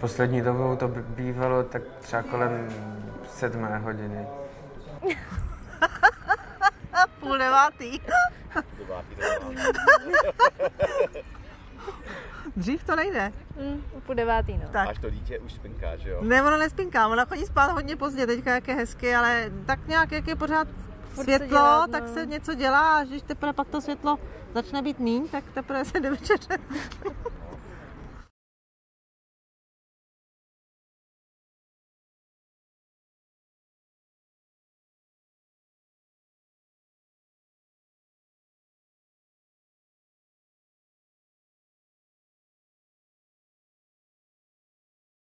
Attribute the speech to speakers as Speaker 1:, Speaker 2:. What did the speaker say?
Speaker 1: Poslední dobou to bývalo tak třeba kolem sedmé hodiny.
Speaker 2: Půl devátý. Dřív to nejde.
Speaker 3: Mm, půl devátý, no.
Speaker 2: Tak.
Speaker 4: Až to dítě už spinká, že jo?
Speaker 2: Ne, ono nespinká, ona chodí spát hodně pozdě teďka, jak je hezky, ale tak nějak, jak je pořád
Speaker 3: Furt se
Speaker 2: světlo,
Speaker 3: dělat,
Speaker 2: tak
Speaker 3: no.
Speaker 2: se něco dělá, až když teprve pak to světlo začne být míň, tak teprve se jde večeře.